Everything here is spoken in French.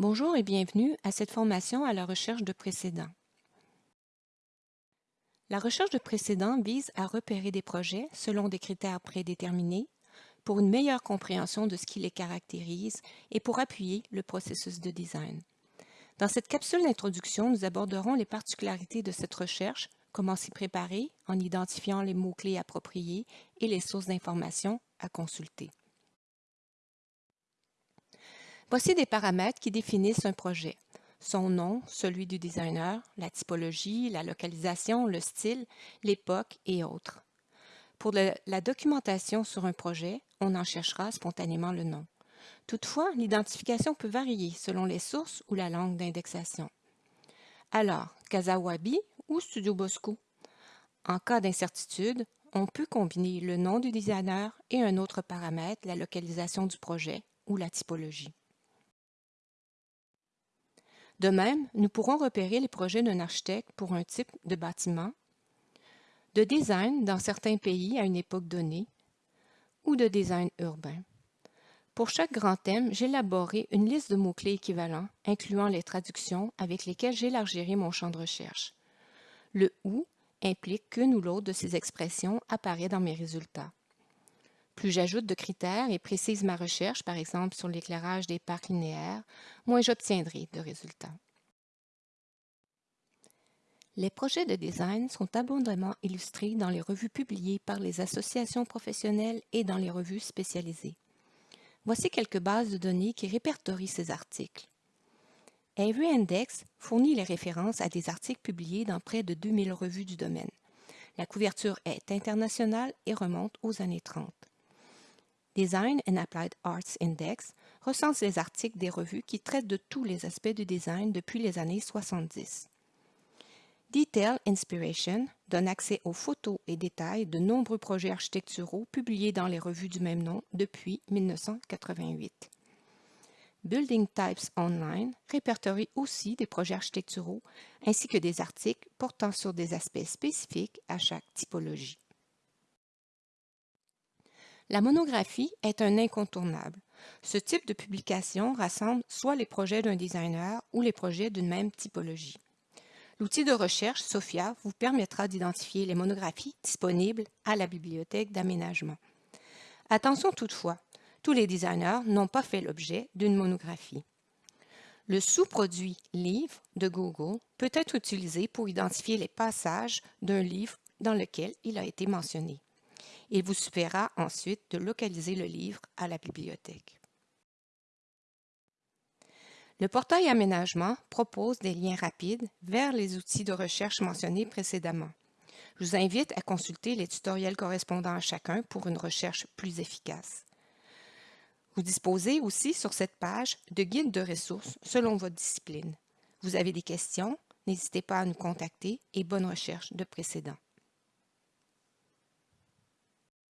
Bonjour et bienvenue à cette formation à la recherche de précédents. La recherche de précédents vise à repérer des projets selon des critères prédéterminés pour une meilleure compréhension de ce qui les caractérise et pour appuyer le processus de design. Dans cette capsule d'introduction, nous aborderons les particularités de cette recherche, comment s'y préparer en identifiant les mots-clés appropriés et les sources d'informations à consulter. Voici des paramètres qui définissent un projet. Son nom, celui du designer, la typologie, la localisation, le style, l'époque et autres. Pour la documentation sur un projet, on en cherchera spontanément le nom. Toutefois, l'identification peut varier selon les sources ou la langue d'indexation. Alors, Kazawabi ou Studio Bosco? En cas d'incertitude, on peut combiner le nom du designer et un autre paramètre, la localisation du projet ou la typologie. De même, nous pourrons repérer les projets d'un architecte pour un type de bâtiment, de design dans certains pays à une époque donnée, ou de design urbain. Pour chaque grand thème, j'ai élaboré une liste de mots-clés équivalents, incluant les traductions avec lesquelles j'élargirai mon champ de recherche. Le « ou » implique qu'une ou l'autre de ces expressions apparaît dans mes résultats. Plus j'ajoute de critères et précise ma recherche, par exemple sur l'éclairage des parcs linéaires, moins j'obtiendrai de résultats. Les projets de design sont abondamment illustrés dans les revues publiées par les associations professionnelles et dans les revues spécialisées. Voici quelques bases de données qui répertorient ces articles. Avery Index fournit les références à des articles publiés dans près de 2000 revues du domaine. La couverture est internationale et remonte aux années 30. Design and Applied Arts Index recense les articles des revues qui traitent de tous les aspects du design depuis les années 70. Detail Inspiration donne accès aux photos et détails de nombreux projets architecturaux publiés dans les revues du même nom depuis 1988. Building Types Online répertorie aussi des projets architecturaux ainsi que des articles portant sur des aspects spécifiques à chaque typologie. La monographie est un incontournable. Ce type de publication rassemble soit les projets d'un designer ou les projets d'une même typologie. L'outil de recherche SOFIA vous permettra d'identifier les monographies disponibles à la bibliothèque d'aménagement. Attention toutefois, tous les designers n'ont pas fait l'objet d'une monographie. Le sous-produit Livre de Google peut être utilisé pour identifier les passages d'un livre dans lequel il a été mentionné. Il vous suffira ensuite de localiser le livre à la bibliothèque. Le portail Aménagement propose des liens rapides vers les outils de recherche mentionnés précédemment. Je vous invite à consulter les tutoriels correspondants à chacun pour une recherche plus efficace. Vous disposez aussi sur cette page de guides de ressources selon votre discipline. Vous avez des questions? N'hésitez pas à nous contacter et bonne recherche de précédents.